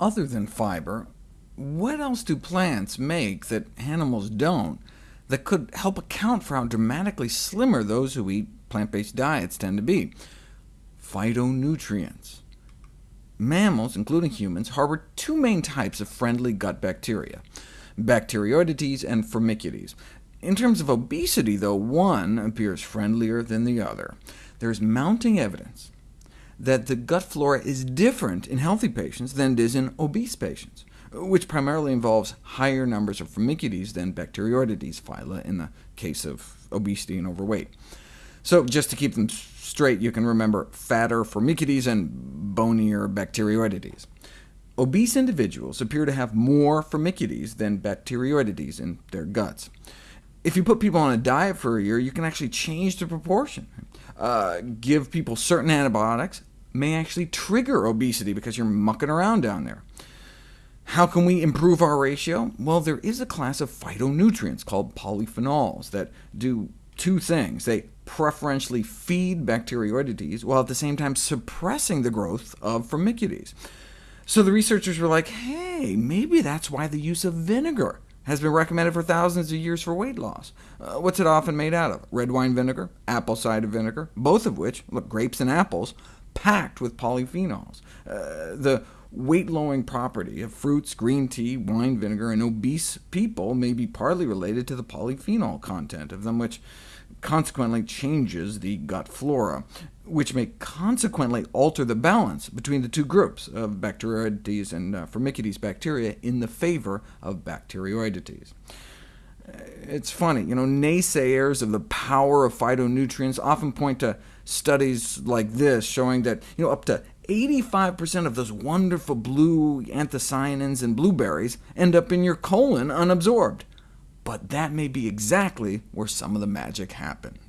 other than fiber, what else do plants make that animals don't, that could help account for how dramatically slimmer those who eat plant-based diets tend to be? Phytonutrients. Mammals, including humans, harbor two main types of friendly gut bacteria, Bacteroidetes and Firmicutes. In terms of obesity, though, one appears friendlier than the other. There is mounting evidence that the gut flora is different in healthy patients than it is in obese patients, which primarily involves higher numbers of Firmicutes than Bacteroidetes phyla in the case of obesity and overweight. So just to keep them straight, you can remember fatter Firmicutes and bonier Bacteroidetes. Obese individuals appear to have more Firmicutes than Bacteroidetes in their guts. If you put people on a diet for a year, you can actually change the proportion. Uh, give people certain antibiotics may actually trigger obesity because you're mucking around down there. How can we improve our ratio? Well, there is a class of phytonutrients called polyphenols that do two things. They preferentially feed Bacteroidetes, while at the same time suppressing the growth of Firmicutes. So the researchers were like, hey, maybe that's why the use of vinegar has been recommended for thousands of years for weight loss. Uh, what's it often made out of? Red wine vinegar, apple cider vinegar, both of which, look, grapes and apples, packed with polyphenols. Uh, the weight-lowering property of fruits, green tea, wine vinegar, and obese people may be partly related to the polyphenol content of them, which consequently changes the gut flora, which may consequently alter the balance between the two groups of Bacteroidetes and uh, Firmicutes bacteria in the favor of Bacteroidetes. Uh, it's funny, you know, naysayers of the power of phytonutrients often point to studies like this showing that you know, up to 85% of those wonderful blue anthocyanins in blueberries end up in your colon unabsorbed. But that may be exactly where some of the magic happens.